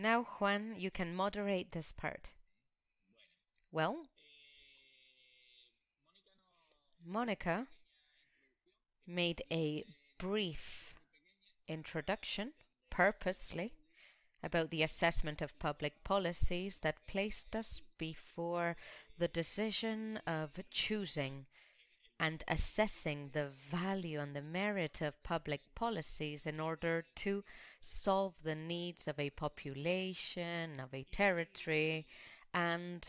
Now, Juan, you can moderate this part. Well, Monica made a brief introduction purposely about the assessment of public policies that placed us before the decision of choosing and assessing the value and the merit of public policies in order to solve the needs of a population, of a territory, and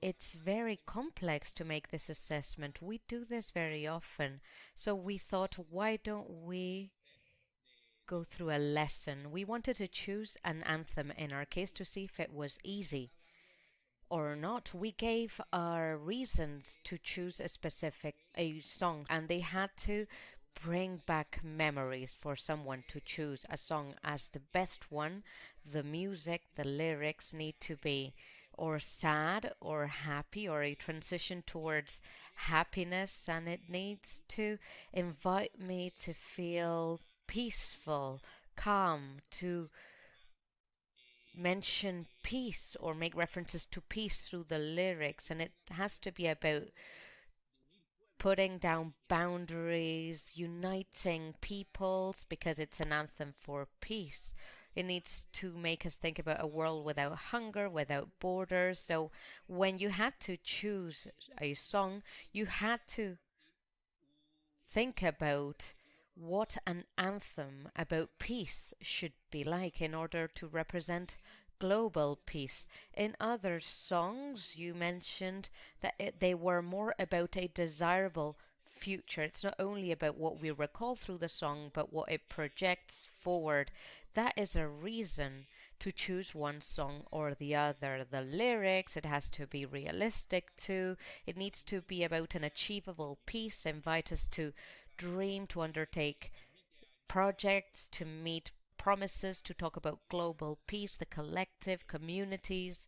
it's very complex to make this assessment. We do this very often. So we thought, why don't we go through a lesson? We wanted to choose an anthem in our case to see if it was easy or not. We gave our reasons to choose a specific a song and they had to bring back memories for someone to choose a song as the best one. The music, the lyrics need to be or sad or happy or a transition towards happiness and it needs to invite me to feel peaceful, calm, to mention peace or make references to peace through the lyrics and it has to be about putting down boundaries, uniting peoples because it's an anthem for peace it needs to make us think about a world without hunger, without borders. So when you had to choose a song, you had to think about what an anthem about peace should be like in order to represent global peace. In other songs, you mentioned that it, they were more about a desirable future. It's not only about what we recall through the song, but what it projects forward. That is a reason to choose one song or the other. The lyrics, it has to be realistic too. It needs to be about an achievable peace, invite us to dream, to undertake projects, to meet promises, to talk about global peace, the collective, communities.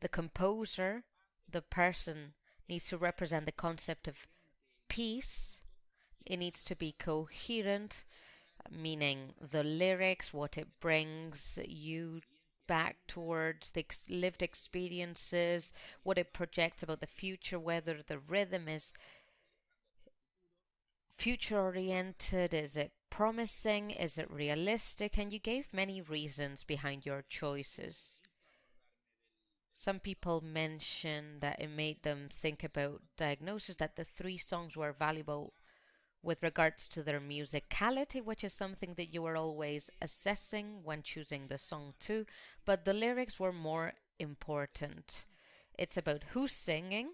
The composer, the person needs to represent the concept of peace. It needs to be coherent, meaning the lyrics, what it brings you back towards the ex lived experiences, what it projects about the future, whether the rhythm is future oriented, is it promising, is it realistic, and you gave many reasons behind your choices. Some people mentioned that it made them think about diagnosis, that the three songs were valuable with regards to their musicality, which is something that you were always assessing when choosing the song too, but the lyrics were more important. It's about who's singing,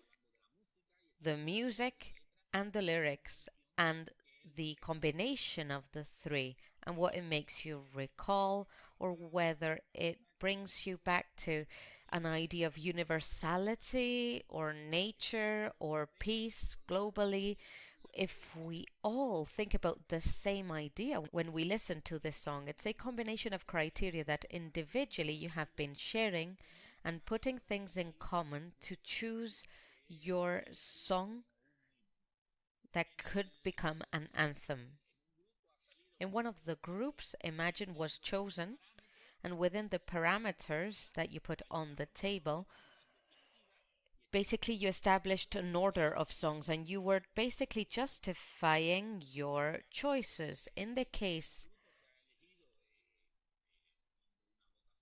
the music, and the lyrics, and the combination of the three, and what it makes you recall, or whether it brings you back to an idea of universality or nature or peace globally, if we all think about the same idea when we listen to this song, it's a combination of criteria that individually you have been sharing and putting things in common to choose your song that could become an anthem. In one of the groups, Imagine was chosen and within the parameters that you put on the table, basically you established an order of songs and you were basically justifying your choices. In the case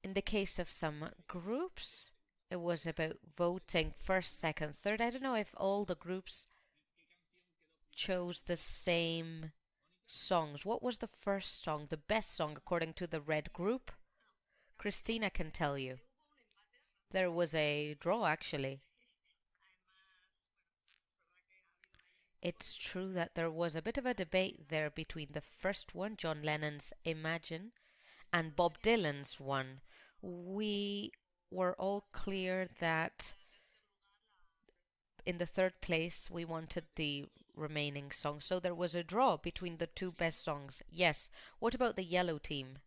in the case of some groups, it was about voting first, second, third. I don't know if all the groups chose the same songs. What was the first song, the best song according to the red group? Christina can tell you. There was a draw actually. It's true that there was a bit of a debate there between the first one, John Lennon's Imagine, and Bob Dylan's one. We were all clear that in the third place we wanted the remaining song. So there was a draw between the two best songs. Yes. What about the yellow team?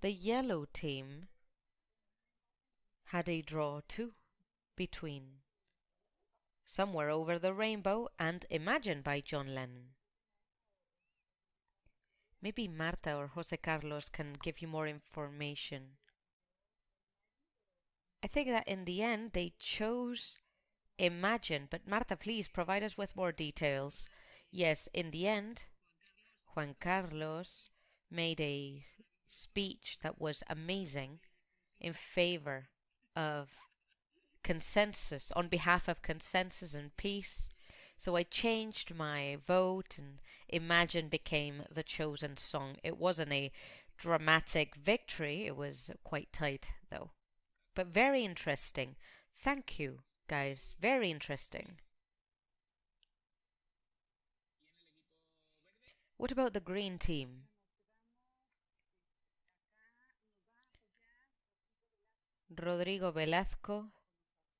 The yellow team had a draw too between Somewhere Over the Rainbow and Imagine by John Lennon. Maybe Marta or Jose Carlos can give you more information. I think that in the end they chose Imagine, but Marta, please provide us with more details. Yes, in the end, Juan Carlos made a speech that was amazing in favor of consensus, on behalf of consensus and peace. So I changed my vote and Imagine became the chosen song. It wasn't a dramatic victory, it was quite tight though but very interesting. Thank you, guys. Very interesting. What about the green team? Rodrigo Velasco,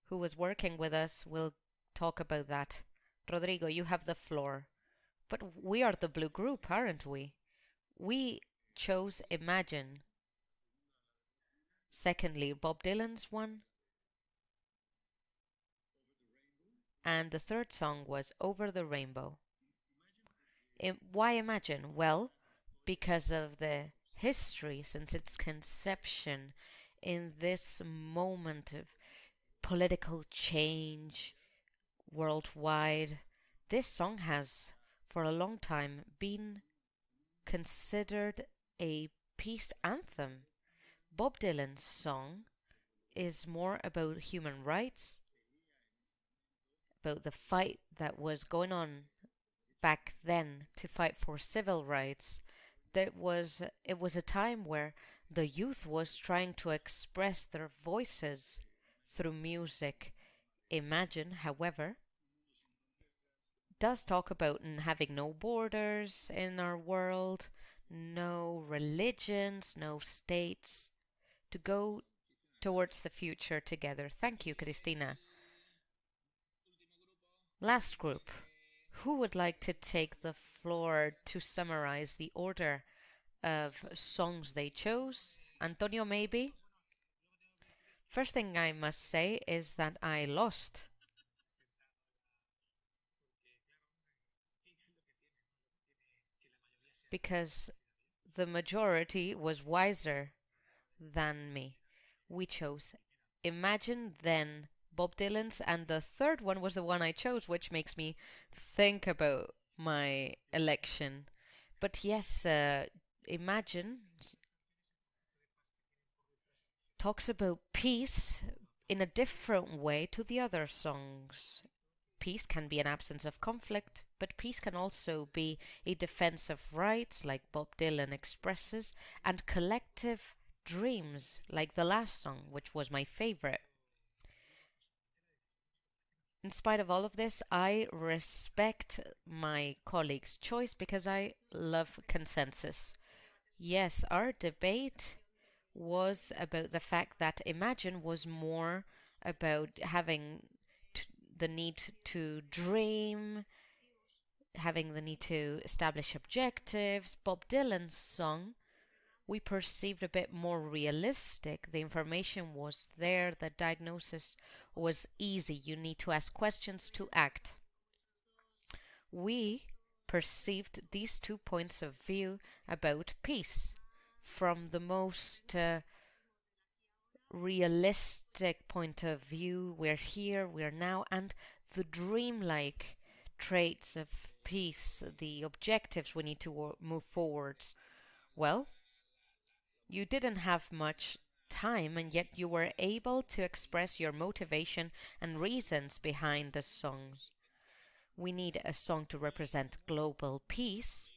who was working with us, will talk about that. Rodrigo, you have the floor. But we are the blue group, aren't we? We chose Imagine Secondly, Bob Dylan's one. And the third song was Over the Rainbow. It, why Imagine? Well, because of the history since its conception in this moment of political change worldwide. This song has, for a long time, been considered a peace anthem Bob Dylan's song is more about human rights, about the fight that was going on back then to fight for civil rights. That was it was a time where the youth was trying to express their voices through music. Imagine, however, does talk about having no borders in our world, no religions, no states to go towards the future together. Thank you, Cristina. Last group. Who would like to take the floor to summarize the order of songs they chose? Antonio, maybe? First thing I must say is that I lost. Because the majority was wiser than me. We chose Imagine then Bob Dylan's, and the third one was the one I chose, which makes me think about my election. But yes, uh, Imagine talks about peace in a different way to the other songs. Peace can be an absence of conflict, but peace can also be a defense of rights, like Bob Dylan expresses, and collective dreams, like the last song, which was my favorite. In spite of all of this, I respect my colleague's choice because I love consensus. Yes, our debate was about the fact that Imagine was more about having the need to dream, having the need to establish objectives. Bob Dylan's song we perceived a bit more realistic. The information was there, the diagnosis was easy. You need to ask questions to act. We perceived these two points of view about peace from the most uh, realistic point of view. We're here, we're now, and the dreamlike traits of peace, the objectives we need to move forwards. Well, you didn't have much time and yet you were able to express your motivation and reasons behind the songs. We need a song to represent global peace.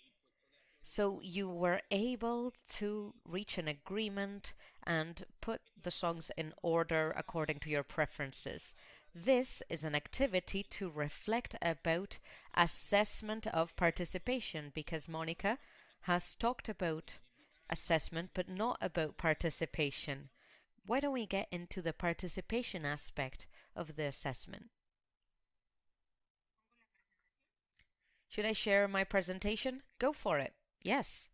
So you were able to reach an agreement and put the songs in order according to your preferences. This is an activity to reflect about assessment of participation because Monica has talked about assessment, but not about participation. Why don't we get into the participation aspect of the assessment? Should I share my presentation? Go for it. Yes.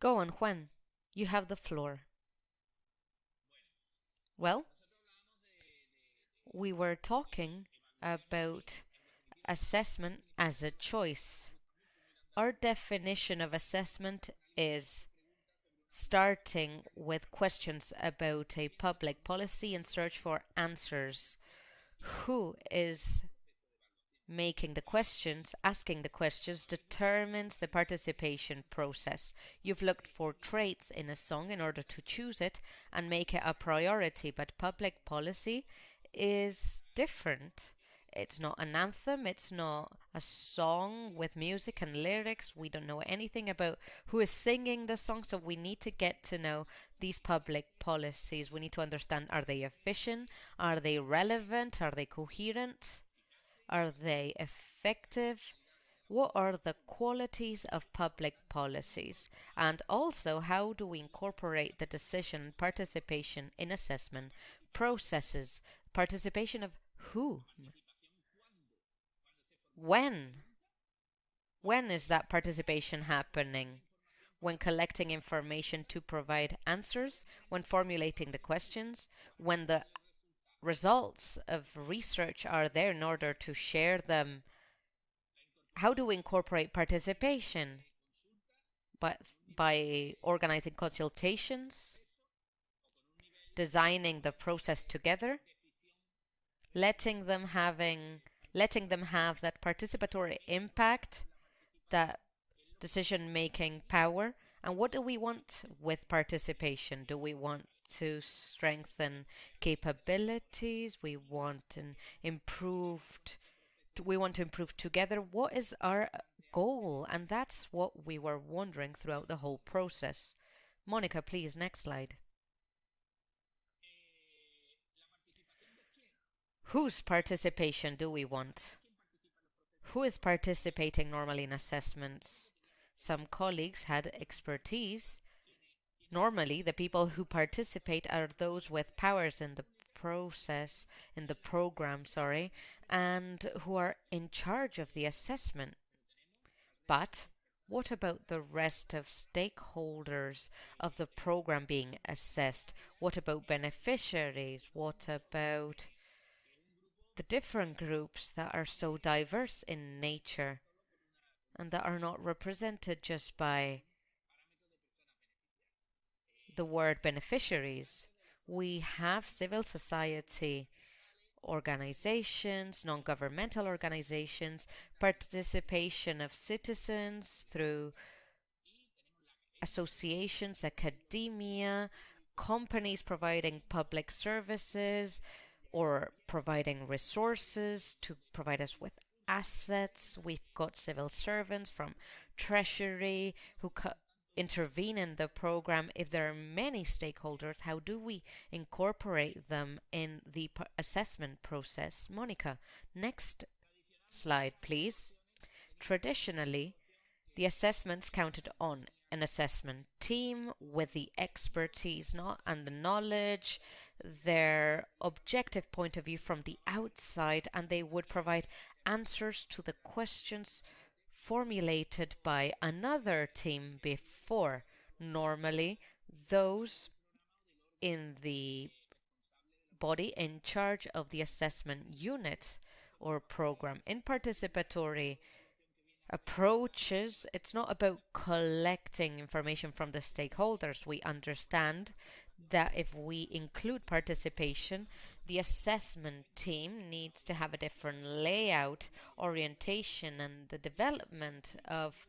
Go on, Juan. You have the floor. Well, we were talking about assessment as a choice. Our definition of assessment is starting with questions about a public policy and search for answers. Who is making the questions, asking the questions, determines the participation process. You've looked for traits in a song in order to choose it and make it a priority, but public policy is different. It's not an anthem, it's not a song with music and lyrics. We don't know anything about who is singing the song, so we need to get to know these public policies. We need to understand are they efficient? Are they relevant? Are they coherent? Are they effective? What are the qualities of public policies? And also, how do we incorporate the decision participation in assessment processes? Participation of who? When? When is that participation happening? When collecting information to provide answers, when formulating the questions, when the results of research are there in order to share them. How do we incorporate participation? By, by organizing consultations, designing the process together, letting them having letting them have that participatory impact, that decision making power. And what do we want with participation? Do we want to strengthen capabilities? We want an improved we want to improve together. What is our goal? And that's what we were wondering throughout the whole process. Monica, please, next slide. Whose participation do we want? Who is participating normally in assessments? Some colleagues had expertise. Normally, the people who participate are those with powers in the process, in the program, sorry, and who are in charge of the assessment. But what about the rest of stakeholders of the program being assessed? What about beneficiaries? What about the different groups that are so diverse in nature and that are not represented just by the word beneficiaries. We have civil society organizations, non governmental organizations, participation of citizens through associations, academia, companies providing public services, or providing resources to provide us with assets. We've got civil servants from Treasury who intervene in the program. If there are many stakeholders, how do we incorporate them in the assessment process? Monica, next slide, please. Traditionally, the assessments counted on an assessment team with the expertise not and the knowledge their objective point of view from the outside and they would provide answers to the questions formulated by another team before. Normally, those in the body in charge of the assessment unit or program. In participatory approaches, it's not about collecting information from the stakeholders. We understand that if we include participation, the assessment team needs to have a different layout, orientation, and the development of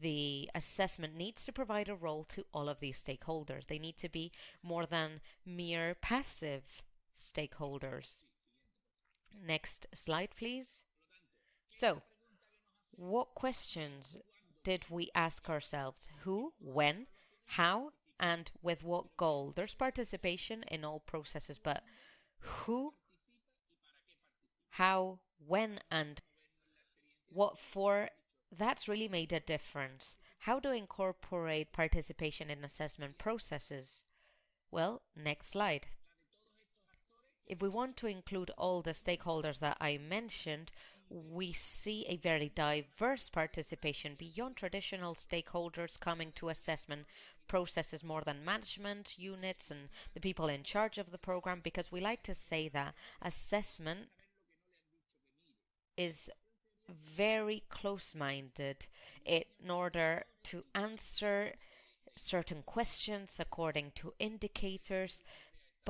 the assessment needs to provide a role to all of these stakeholders. They need to be more than mere passive stakeholders. Next slide, please. So, what questions did we ask ourselves? Who, when, how, and with what goal. There's participation in all processes, but who, how, when, and what for, that's really made a difference. How to incorporate participation in assessment processes? Well, next slide. If we want to include all the stakeholders that I mentioned, we see a very diverse participation beyond traditional stakeholders coming to assessment processes more than management units and the people in charge of the program because we like to say that assessment is very close minded in order to answer certain questions according to indicators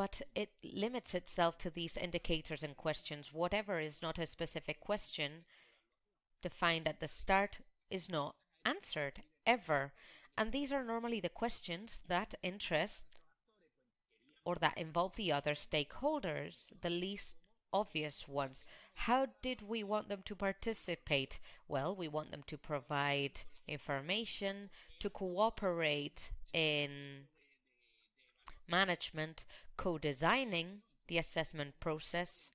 but it limits itself to these indicators and questions. Whatever is not a specific question defined at the start is not answered ever. And these are normally the questions that interest or that involve the other stakeholders, the least obvious ones. How did we want them to participate? Well, we want them to provide information, to cooperate in management, co-designing the assessment process.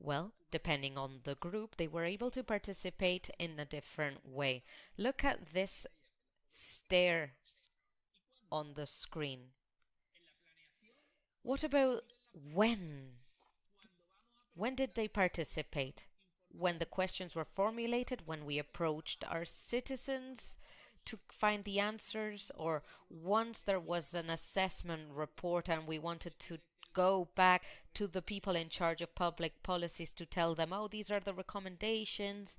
Well, depending on the group, they were able to participate in a different way. Look at this stairs on the screen. What about when? When did they participate? When the questions were formulated, when we approached our citizens to find the answers, or once there was an assessment report and we wanted to go back to the people in charge of public policies to tell them, oh, these are the recommendations.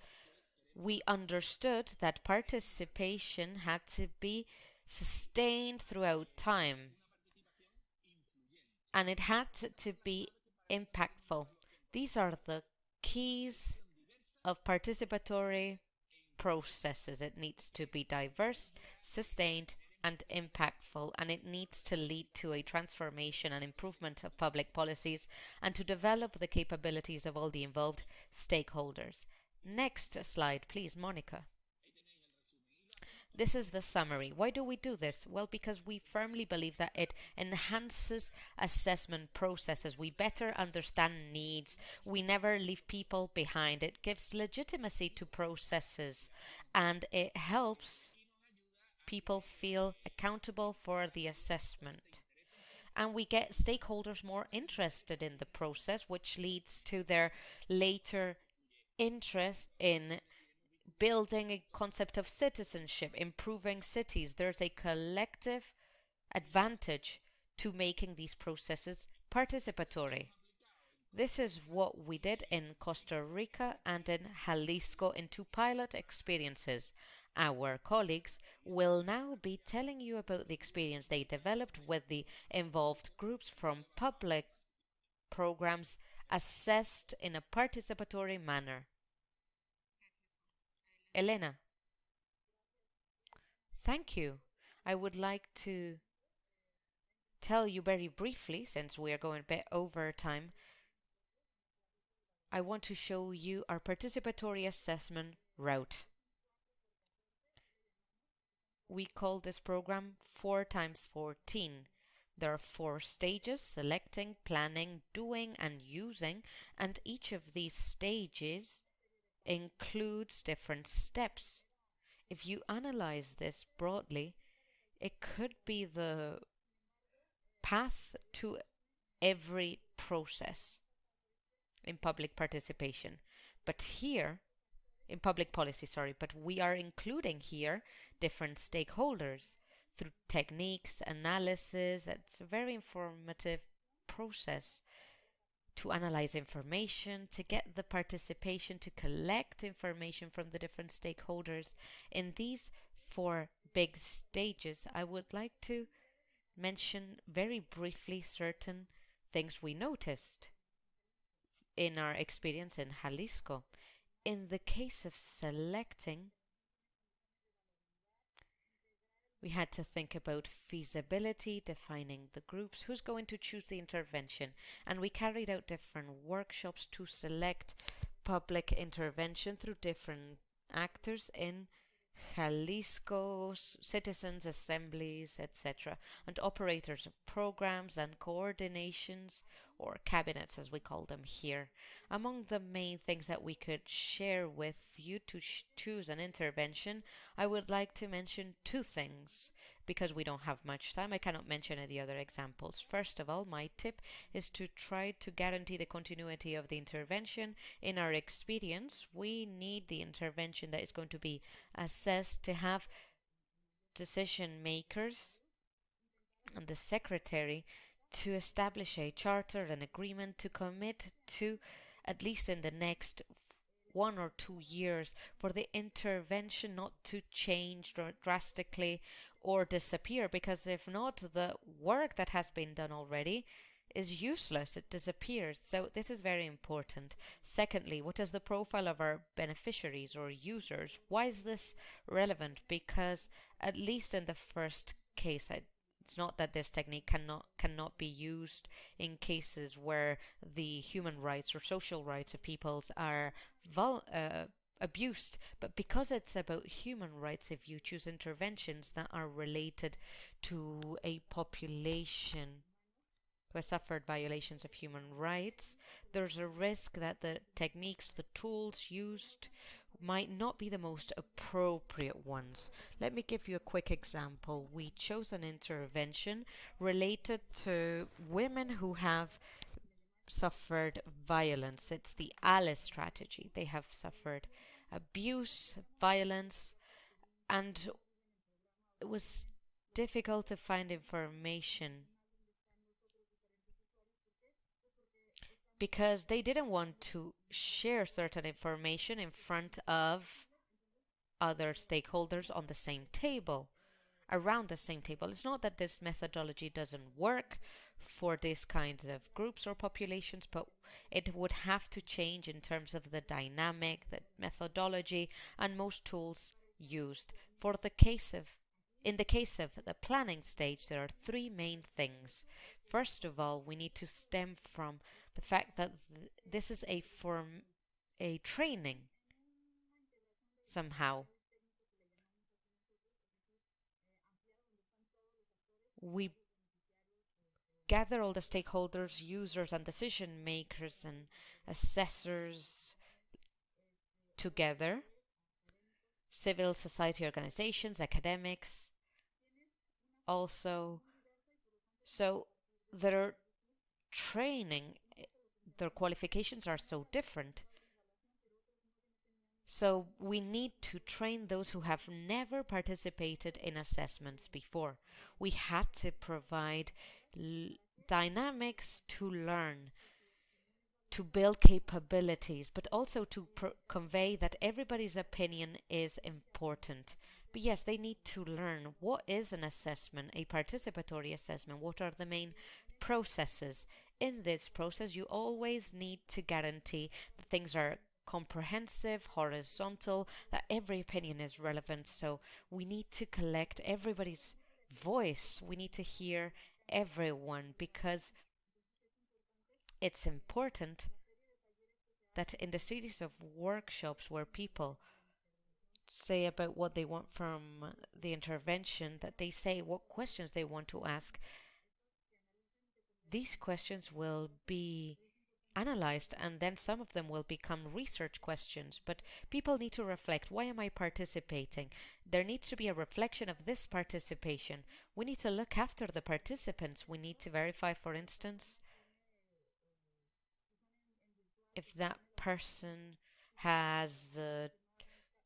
We understood that participation had to be sustained throughout time and it had to be impactful. These are the keys of participatory processes. It needs to be diverse, sustained, and impactful, and it needs to lead to a transformation and improvement of public policies and to develop the capabilities of all the involved stakeholders. Next slide, please, Monica. This is the summary. Why do we do this? Well, because we firmly believe that it enhances assessment processes. We better understand needs. We never leave people behind. It gives legitimacy to processes and it helps people feel accountable for the assessment. And we get stakeholders more interested in the process, which leads to their later interest in building a concept of citizenship, improving cities. There's a collective advantage to making these processes participatory. This is what we did in Costa Rica and in Jalisco in two pilot experiences. Our colleagues will now be telling you about the experience they developed with the involved groups from public programs assessed in a participatory manner. Elena. Thank you. I would like to tell you very briefly, since we are going a bit over time, I want to show you our participatory assessment route. We call this program 4 times 14. There are four stages, selecting, planning, doing, and using, and each of these stages includes different steps. If you analyze this broadly, it could be the path to every process in public participation. But here, in public policy, sorry, but we are including here different stakeholders through techniques, analysis. It's a very informative process to analyze information, to get the participation, to collect information from the different stakeholders. In these four big stages, I would like to mention very briefly certain things we noticed in our experience in Jalisco. In the case of selecting we had to think about feasibility, defining the groups, who's going to choose the intervention. And we carried out different workshops to select public intervention through different actors in Jalisco, citizens' assemblies, etc., and operators of programs and coordinations or cabinets as we call them here. Among the main things that we could share with you to choose an intervention, I would like to mention two things. Because we don't have much time, I cannot mention any other examples. First of all, my tip is to try to guarantee the continuity of the intervention. In our experience, we need the intervention that is going to be assessed to have decision makers and the secretary to establish a charter, an agreement to commit to, at least in the next one or two years, for the intervention not to change drastically or disappear, because if not, the work that has been done already is useless, it disappears. So this is very important. Secondly, what is the profile of our beneficiaries or users? Why is this relevant? Because at least in the first case, I it's not that this technique cannot cannot be used in cases where the human rights or social rights of peoples are uh, abused, but because it's about human rights, if you choose interventions that are related to a population who has suffered violations of human rights, there's a risk that the techniques, the tools used might not be the most appropriate ones. Let me give you a quick example. We chose an intervention related to women who have suffered violence. It's the ALICE strategy. They have suffered abuse, violence, and it was difficult to find information because they didn't want to share certain information in front of other stakeholders on the same table, around the same table. It's not that this methodology doesn't work for these kinds of groups or populations, but it would have to change in terms of the dynamic, the methodology, and most tools used. For the case of in the case of the planning stage, there are three main things. First of all, we need to stem from the fact that th this is a form, a training somehow. We gather all the stakeholders, users, and decision makers and assessors together, civil society organizations, academics, also. So there are training their qualifications are so different. So we need to train those who have never participated in assessments before. We had to provide dynamics to learn, to build capabilities, but also to convey that everybody's opinion is important. But yes, they need to learn what is an assessment, a participatory assessment, what are the main processes in this process, you always need to guarantee that things are comprehensive, horizontal, that every opinion is relevant. So we need to collect everybody's voice. We need to hear everyone because it's important that in the series of workshops where people say about what they want from the intervention, that they say what questions they want to ask these questions will be analyzed and then some of them will become research questions. But people need to reflect why am i participating? There needs to be a reflection of this participation. We need to look after the participants. We need to verify for instance if that person has the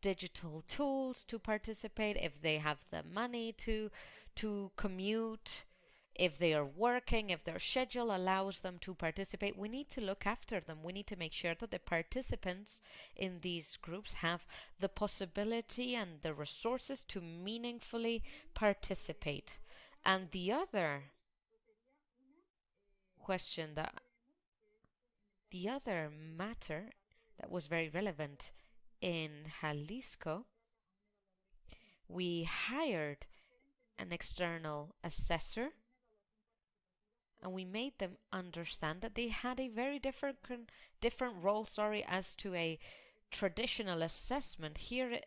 digital tools to participate if they have the money to to commute if they are working, if their schedule allows them to participate, we need to look after them. We need to make sure that the participants in these groups have the possibility and the resources to meaningfully participate. And the other question that the other matter that was very relevant in Jalisco, we hired an external assessor and we made them understand that they had a very different different role sorry as to a traditional assessment. Here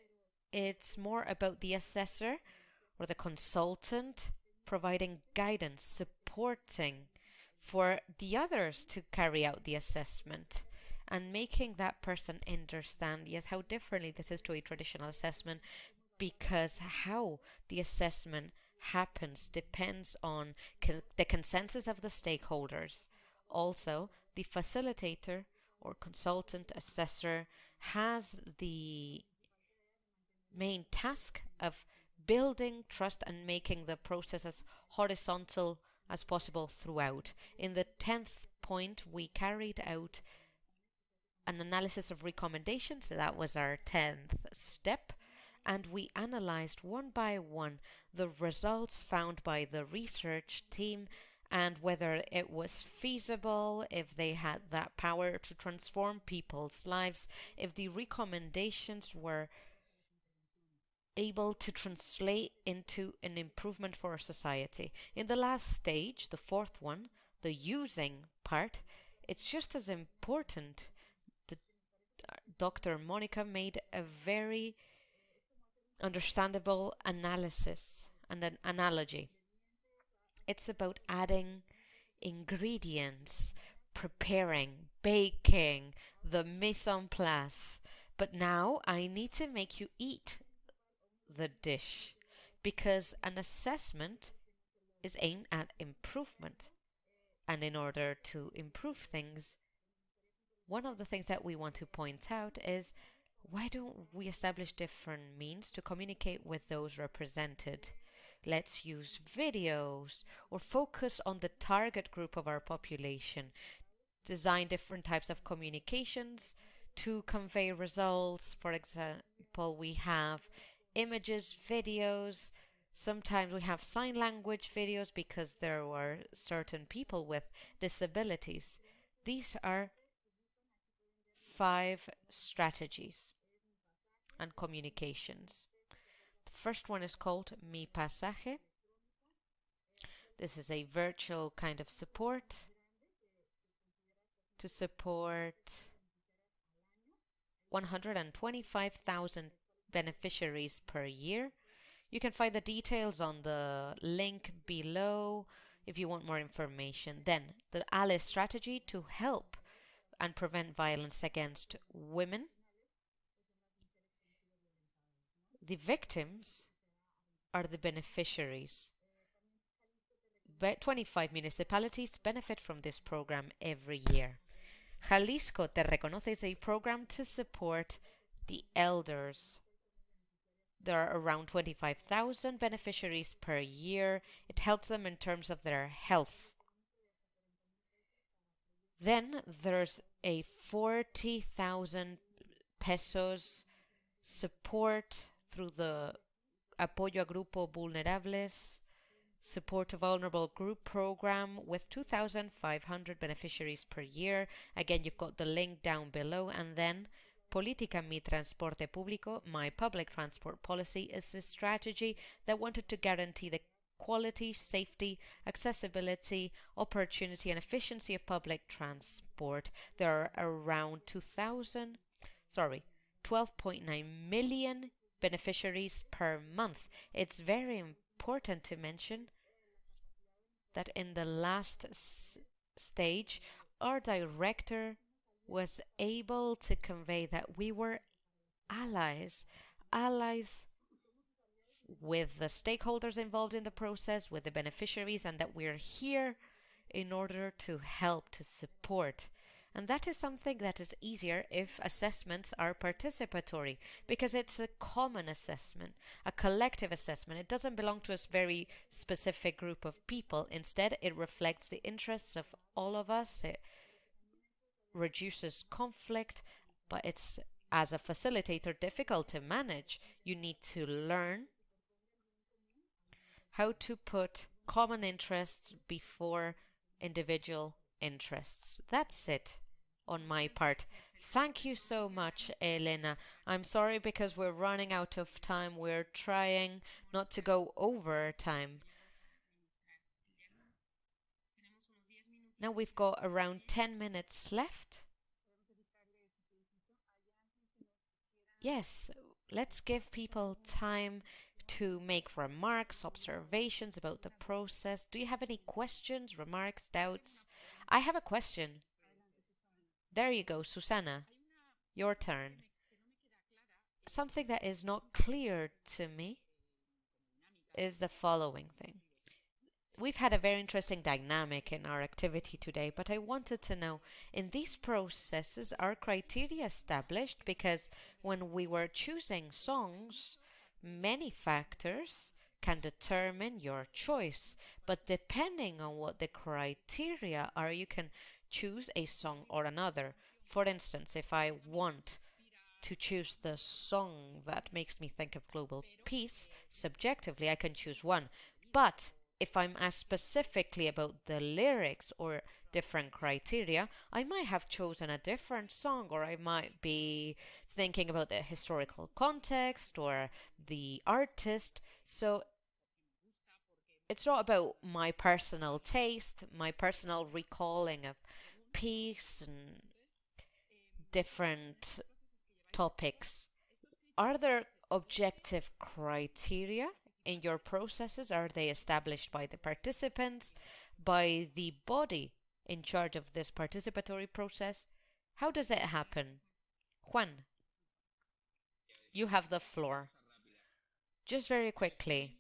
it's more about the assessor or the consultant providing guidance supporting for the others to carry out the assessment and making that person understand yes how differently this is to a traditional assessment because how the assessment happens depends on the consensus of the stakeholders also the facilitator or consultant assessor has the main task of building trust and making the process as horizontal as possible throughout. In the 10th point, we carried out an analysis of recommendations. That was our 10th step. And we analyzed one by one the results found by the research team and whether it was feasible, if they had that power to transform people's lives, if the recommendations were able to translate into an improvement for society. In the last stage, the fourth one, the using part, it's just as important. The, uh, Dr. Monica made a very understandable analysis and an analogy. It's about adding ingredients, preparing, baking, the mise en place. But now I need to make you eat the dish because an assessment is aimed at improvement. And in order to improve things, one of the things that we want to point out is why don't we establish different means to communicate with those represented? Let's use videos or focus on the target group of our population. Design different types of communications to convey results. For example, we have images, videos. Sometimes we have sign language videos because there were certain people with disabilities. These are five strategies and communications. The first one is called Mi Pasaje. This is a virtual kind of support to support 125,000 beneficiaries per year. You can find the details on the link below if you want more information. Then, the ALE strategy to help and prevent violence against women. The victims are the beneficiaries. 25 municipalities benefit from this program every year. Jalisco Te is a program to support the elders there are around 25,000 beneficiaries per year. It helps them in terms of their health. Then there's a 40,000 pesos support through the Apoyo a Grupo Vulnerables support a vulnerable group program with 2,500 beneficiaries per year. Again, you've got the link down below and then Política Mi Transporte Público, My Public Transport Policy, is a strategy that wanted to guarantee the quality, safety, accessibility, opportunity, and efficiency of public transport. There are around 2,000, sorry, 12.9 million beneficiaries per month. It's very important to mention that in the last stage, our director was able to convey that we were allies, allies with the stakeholders involved in the process, with the beneficiaries, and that we're here in order to help, to support. And that is something that is easier if assessments are participatory because it's a common assessment, a collective assessment. It doesn't belong to a very specific group of people. Instead, it reflects the interests of all of us. It reduces conflict, but it's as a facilitator difficult to manage. You need to learn how to put common interests before individual interests. That's it on my part. Thank you so much, Elena. I'm sorry because we're running out of time. We're trying not to go over time. Now we've got around 10 minutes left. Yes, let's give people time to make remarks, observations about the process. Do you have any questions, remarks, doubts? I have a question. There you go, Susanna. Your turn. Something that is not clear to me is the following thing. We've had a very interesting dynamic in our activity today, but I wanted to know in these processes are criteria established because when we were choosing songs, many factors can determine your choice, but depending on what the criteria are, you can choose a song or another. For instance, if I want to choose the song that makes me think of global peace, subjectively I can choose one. But if I'm asked specifically about the lyrics or different criteria, I might have chosen a different song or I might be thinking about the historical context or the artist. So it's not about my personal taste, my personal recalling of peace and different topics. Are there objective criteria in your processes? Are they established by the participants, by the body in charge of this participatory process? How does it happen? Juan, you have the floor. Just very quickly,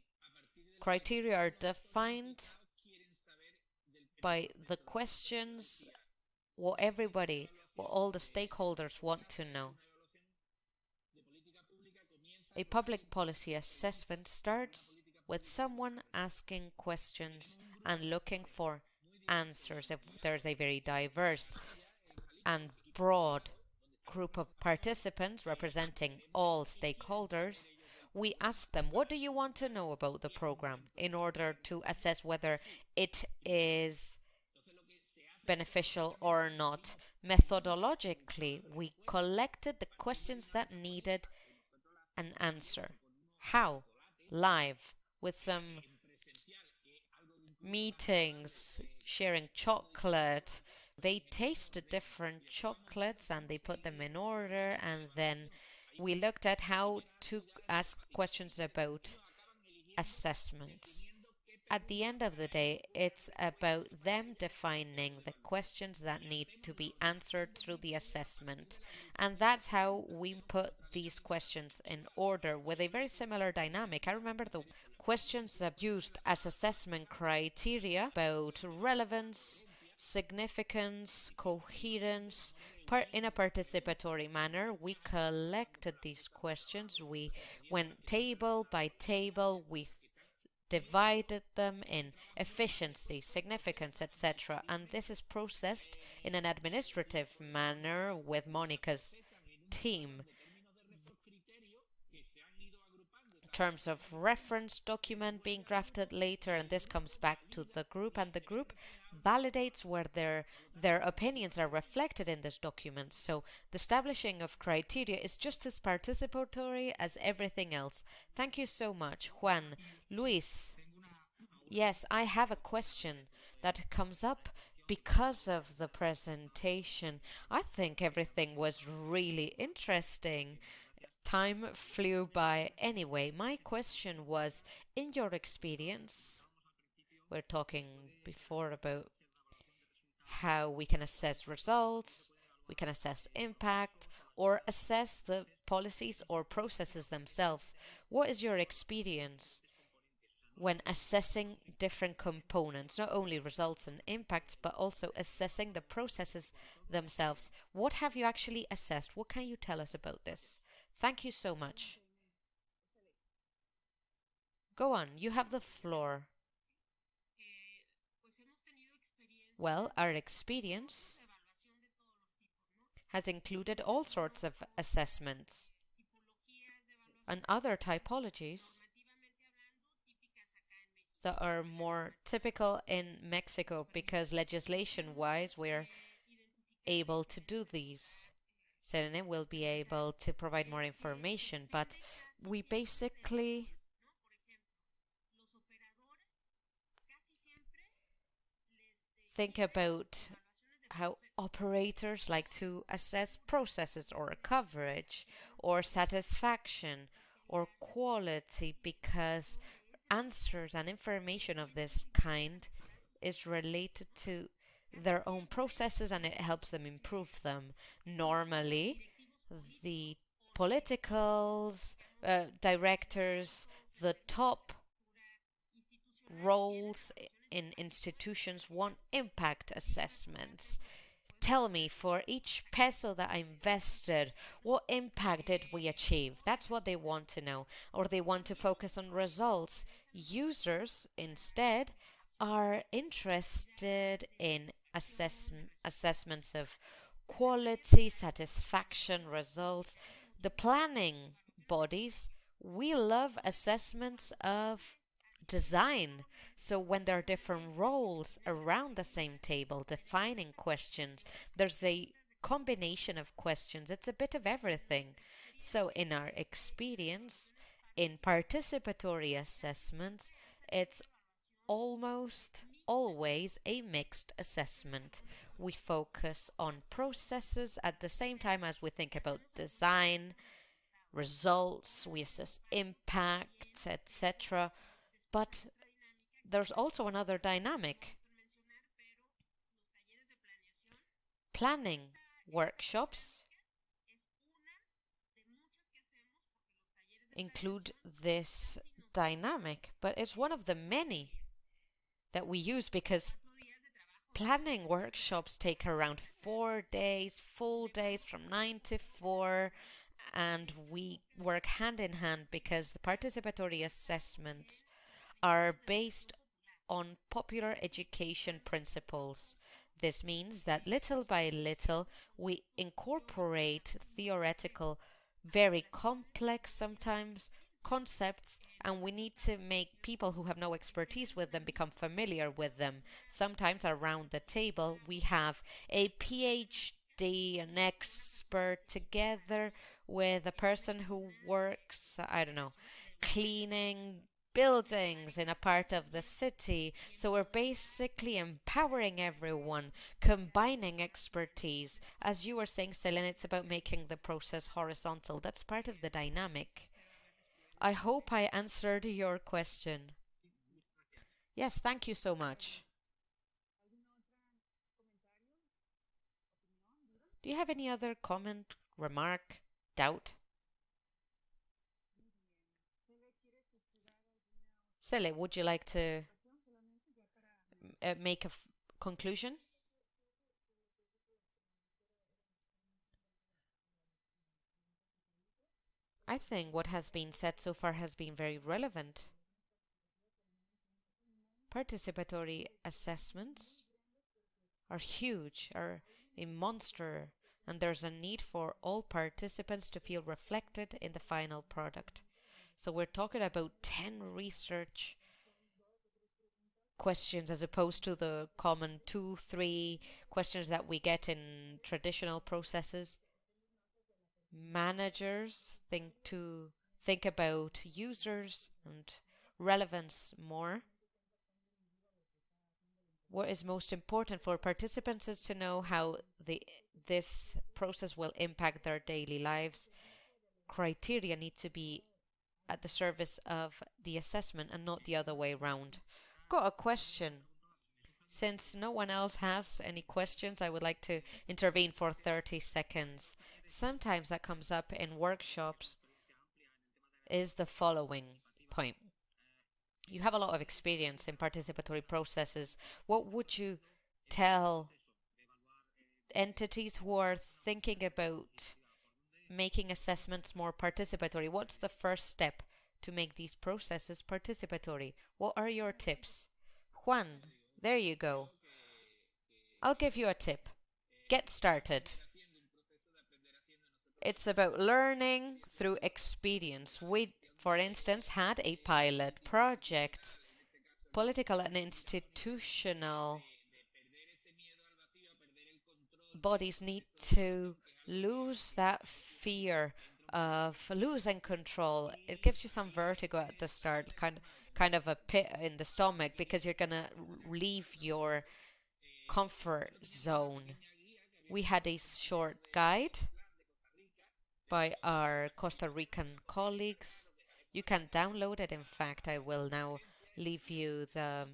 criteria are defined by the questions what everybody, what all the stakeholders want to know. A public policy assessment starts with someone asking questions and looking for answers. If there's a very diverse and broad group of participants representing all stakeholders, we ask them, what do you want to know about the program in order to assess whether it is beneficial or not. Methodologically, we collected the questions that needed an answer. How? Live, with some meetings, sharing chocolate. They tasted different chocolates and they put them in order, and then we looked at how to ask questions about assessments. At the end of the day, it's about them defining the questions that need to be answered through the assessment. And that's how we put these questions in order with a very similar dynamic. I remember the questions that used as assessment criteria about relevance, significance, coherence, in a participatory manner. We collected these questions. We went table by table. We divided them in efficiency, significance, etc. And this is processed in an administrative manner with Monica's team. Terms of reference document being drafted later, and this comes back to the group, and the group validates where their their opinions are reflected in this document. So the establishing of criteria is just as participatory as everything else. Thank you so much, Juan. Luis. Yes, I have a question that comes up because of the presentation. I think everything was really interesting. Time flew by anyway. My question was in your experience, we're talking before about how we can assess results, we can assess impact, or assess the policies or processes themselves. What is your experience when assessing different components, not only results and impacts, but also assessing the processes themselves? What have you actually assessed? What can you tell us about this? Thank you so much. Go on, you have the floor. Well, our experience has included all sorts of assessments and other typologies that are more typical in Mexico because legislation wise we're able to do these. Selene will be able to provide more information, but we basically think about how operators like to assess processes or coverage or satisfaction or quality because answers and information of this kind is related to their own processes and it helps them improve them. Normally, the politicals, uh, directors, the top roles in institutions want impact assessments. Tell me, for each peso that I invested, what impact did we achieve? That's what they want to know. Or they want to focus on results. Users, instead, are interested in assess assessments of quality, satisfaction, results. The planning bodies, we love assessments of design. So when there are different roles around the same table defining questions, there's a combination of questions. It's a bit of everything. So in our experience, in participatory assessments, it's almost always a mixed assessment. We focus on processes at the same time as we think about design, results, we assess impacts, etc. But there's also another dynamic. Planning workshops include this dynamic, but it's one of the many that we use because planning workshops take around four days, full days from nine to four, and we work hand in hand because the participatory assessments are based on popular education principles. This means that little by little we incorporate theoretical, very complex sometimes concepts and we need to make people who have no expertise with them become familiar with them. Sometimes around the table we have a PhD, an expert together with a person who works, I don't know, cleaning buildings in a part of the city. So we're basically empowering everyone, combining expertise. As you were saying, Selene, it's about making the process horizontal. That's part of the dynamic. I hope I answered your question. Yes, thank you so much. Do you have any other comment, remark, doubt? Cele, would you like to uh, make a conclusion? I think what has been said so far has been very relevant. Participatory assessments are huge, are a monster, and there's a need for all participants to feel reflected in the final product. So we're talking about 10 research questions as opposed to the common two, three questions that we get in traditional processes managers think to think about users and relevance more. What is most important for participants is to know how the this process will impact their daily lives. Criteria need to be at the service of the assessment and not the other way around. Got a question. Since no one else has any questions, I would like to intervene for 30 seconds. Sometimes that comes up in workshops is the following point. You have a lot of experience in participatory processes. What would you tell entities who are thinking about making assessments more participatory? What's the first step to make these processes participatory? What are your tips? Juan, there you go. I'll give you a tip. Get started. It's about learning through experience. We, for instance, had a pilot project, political and institutional bodies need to lose that fear of losing control. It gives you some vertigo at the start, kind kind of a pit in the stomach because you're gonna leave your comfort zone. We had a short guide by our Costa Rican colleagues. You can download it. In fact, I will now leave you the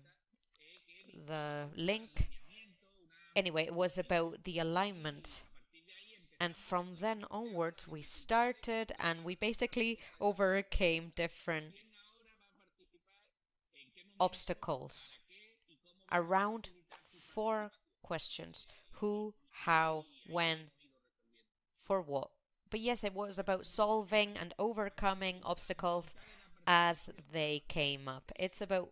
the link. Anyway, it was about the alignment. And from then onwards, we started and we basically overcame different obstacles around four questions who, how, when, for what. But yes, it was about solving and overcoming obstacles as they came up. It's about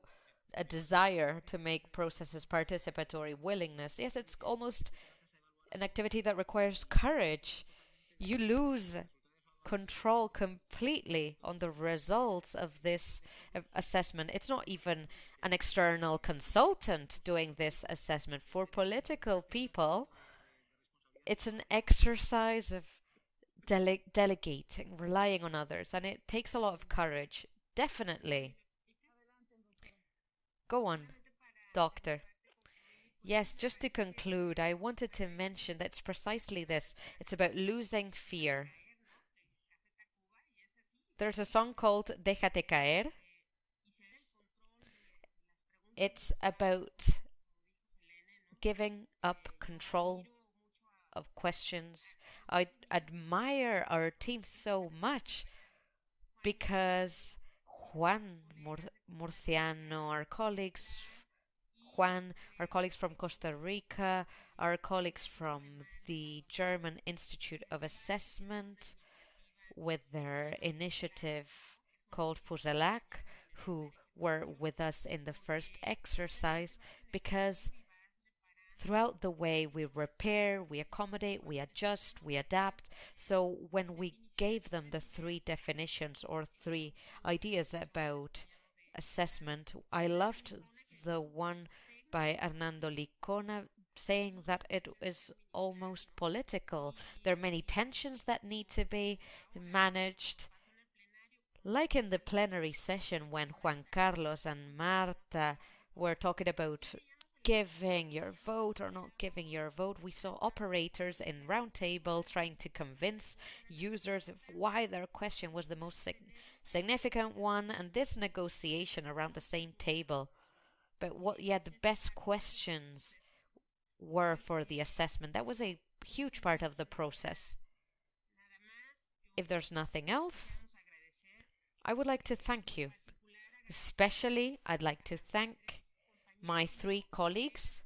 a desire to make processes participatory, willingness. Yes, it's almost an activity that requires courage. You lose control completely on the results of this uh, assessment. It's not even an external consultant doing this assessment. For political people, it's an exercise of dele delegating, relying on others, and it takes a lot of courage. Definitely. Go on, doctor. Yes, just to conclude, I wanted to mention that it's precisely this. It's about losing fear. There's a song called Déjate caer. It's about giving up control of questions. I admire our team so much because Juan Mur Murciano, our colleagues, Juan, our colleagues from Costa Rica, our colleagues from the German Institute of Assessment with their initiative called FOCELAC, who were with us in the first exercise because throughout the way we repair, we accommodate, we adjust, we adapt. So when we gave them the three definitions or three ideas about assessment, I loved the one by Hernando Licona saying that it is almost political. There are many tensions that need to be managed. Like in the plenary session when Juan Carlos and Marta were talking about giving your vote or not giving your vote. We saw operators in roundtables trying to convince users of why their question was the most sig significant one, and this negotiation around the same table. But what, yeah, the best questions were for the assessment. That was a huge part of the process. If there's nothing else, I would like to thank you. Especially, I'd like to thank my three colleagues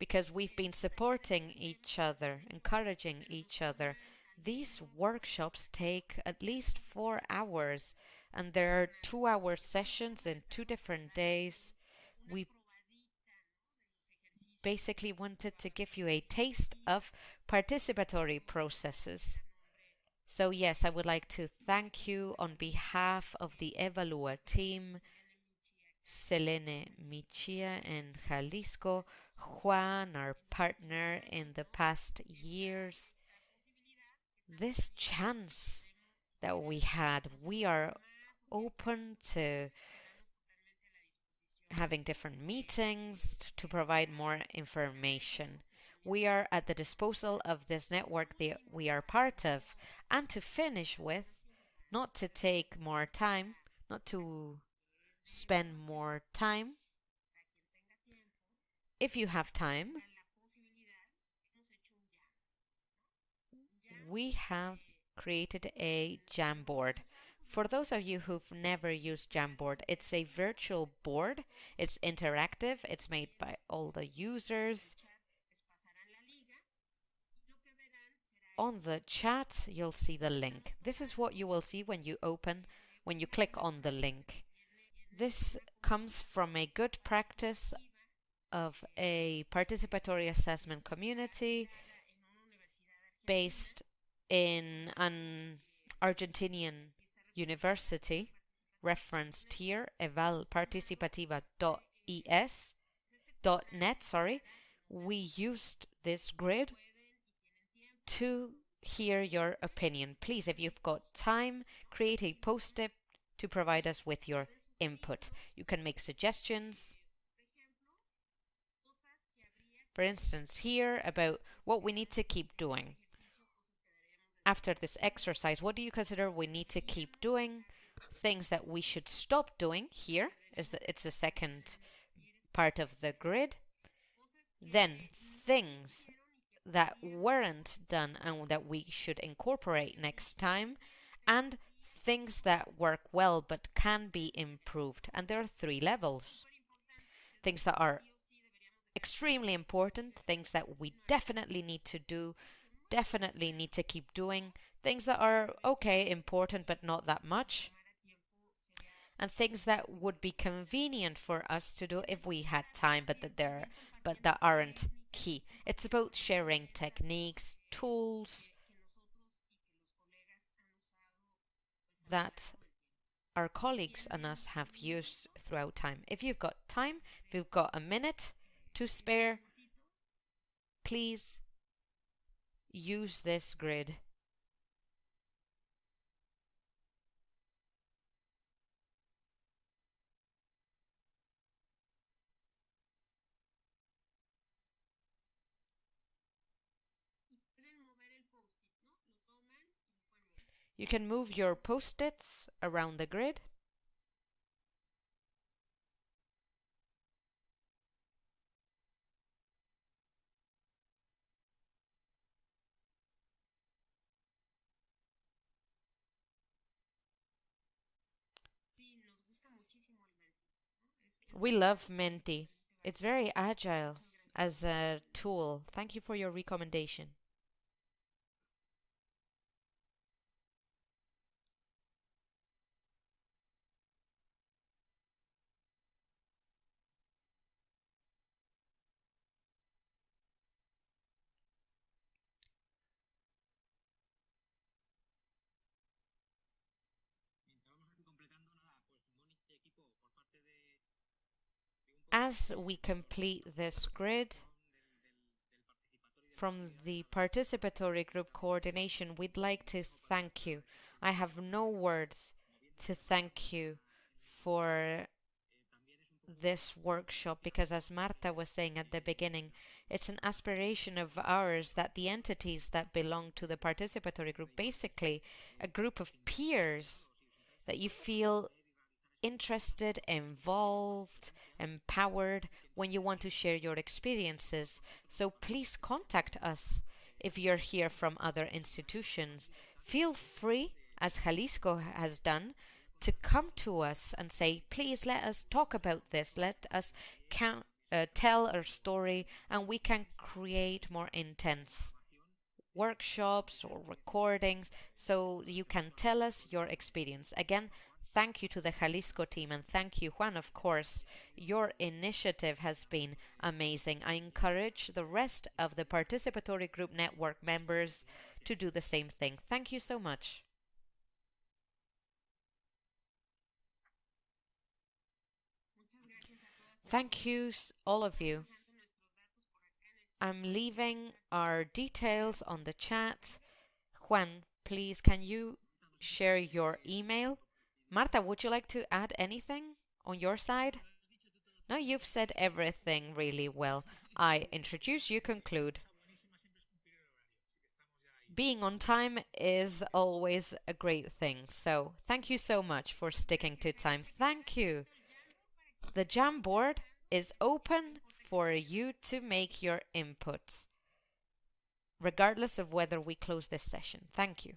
because we've been supporting each other, encouraging each other. These workshops take at least four hours and there are two hour sessions in two different days. We basically wanted to give you a taste of participatory processes. So yes, I would like to thank you on behalf of the Evalua team, Selene Mejía in Jalisco, Juan, our partner in the past years. This chance that we had, we are open to having different meetings to provide more information. We are at the disposal of this network that we are part of. And to finish with, not to take more time, not to spend more time. If you have time, we have created a Jamboard. For those of you who've never used Jamboard, it's a virtual board. It's interactive. It's made by all the users. On the chat, you'll see the link. This is what you will see when you open, when you click on the link. This comes from a good practice of a participatory assessment community based in an Argentinian university referenced here, evalparticipativa.es .net, sorry. We used this grid to hear your opinion. Please, if you've got time, create a post-it to provide us with your input. You can make suggestions. For instance, here about what we need to keep doing. After this exercise, what do you consider we need to keep doing? Things that we should stop doing here is that it's the second part of the grid. Then things that weren't done and that we should incorporate next time and things that work well but can be improved. And there are three levels. Things that are extremely important, things that we definitely need to do, definitely need to keep doing, things that are okay, important, but not that much, and things that would be convenient for us to do if we had time, but that they're but that aren't key. It's about sharing techniques, tools that our colleagues and us have used throughout time. If you've got time, if you've got a minute to spare, please use this grid. You can move your post-its around the grid. We love Menti. It's very agile as a tool. Thank you for your recommendation. As we complete this grid, from the participatory group coordination, we'd like to thank you. I have no words to thank you for this workshop because as Marta was saying at the beginning, it's an aspiration of ours that the entities that belong to the participatory group, basically a group of peers that you feel interested, involved, empowered when you want to share your experiences. So please contact us if you're here from other institutions. Feel free, as Jalisco has done, to come to us and say, please let us talk about this. Let us count, uh, tell our story, and we can create more intense workshops or recordings so you can tell us your experience. Again, Thank you to the Jalisco team and thank you, Juan, of course. Your initiative has been amazing. I encourage the rest of the participatory group network members to do the same thing. Thank you so much. Thank you, all of you. I'm leaving our details on the chat. Juan, please, can you share your email? Marta, would you like to add anything on your side? No, you've said everything really well. I introduce, you conclude. Being on time is always a great thing, so thank you so much for sticking to time. Thank you. The Jamboard is open for you to make your inputs, regardless of whether we close this session. Thank you.